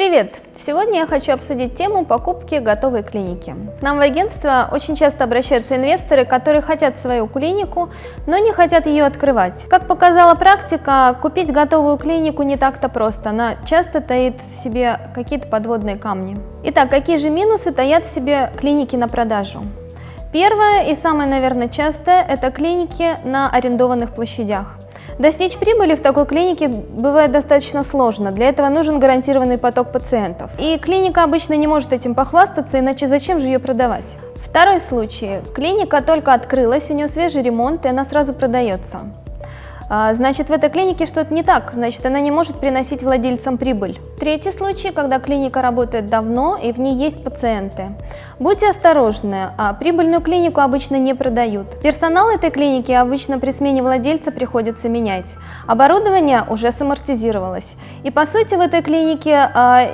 Привет! Сегодня я хочу обсудить тему покупки готовой клиники. К нам в агентство очень часто обращаются инвесторы, которые хотят свою клинику, но не хотят ее открывать. Как показала практика, купить готовую клинику не так-то просто, она часто таит в себе какие-то подводные камни. Итак, какие же минусы таят в себе клиники на продажу? Первое и самое, наверное, частое – это клиники на арендованных площадях. Достичь прибыли в такой клинике бывает достаточно сложно. Для этого нужен гарантированный поток пациентов. И клиника обычно не может этим похвастаться, иначе зачем же ее продавать? Второй случай. Клиника только открылась, у нее свежий ремонт, и она сразу продается. А, значит, в этой клинике что-то не так, значит, она не может приносить владельцам прибыль. Третий случай, когда клиника работает давно и в ней есть пациенты. Будьте осторожны, а прибыльную клинику обычно не продают. Персонал этой клиники обычно при смене владельца приходится менять. Оборудование уже самортизировалось. И по сути в этой клинике а,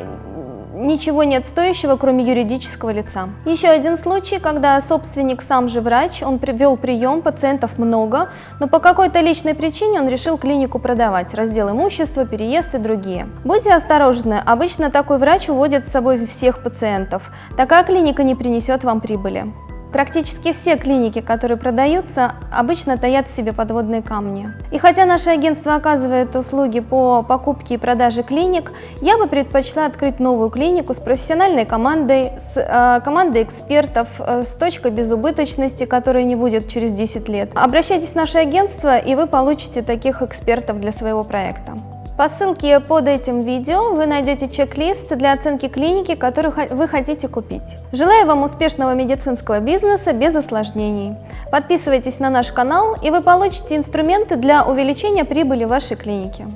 ничего нет стоящего, кроме юридического лица. Еще один случай, когда собственник сам же врач, он привел прием, пациентов много, но по какой-то личной причине он решил клинику продавать, раздел имущества, переезд и другие. Будьте осторожны, обычно такой врач уводит с собой всех пациентов. Такая клиника не принесет вам прибыли. Практически все клиники, которые продаются, обычно таят в себе подводные камни. И хотя наше агентство оказывает услуги по покупке и продаже клиник, я бы предпочла открыть новую клинику с профессиональной командой, с э, командой экспертов, э, с точкой безубыточности, которая не будет через 10 лет. Обращайтесь в наше агентство, и вы получите таких экспертов для своего проекта. По ссылке под этим видео вы найдете чек-лист для оценки клиники, которую вы хотите купить. Желаю вам успешного медицинского бизнеса без осложнений. Подписывайтесь на наш канал, и вы получите инструменты для увеличения прибыли вашей клиники.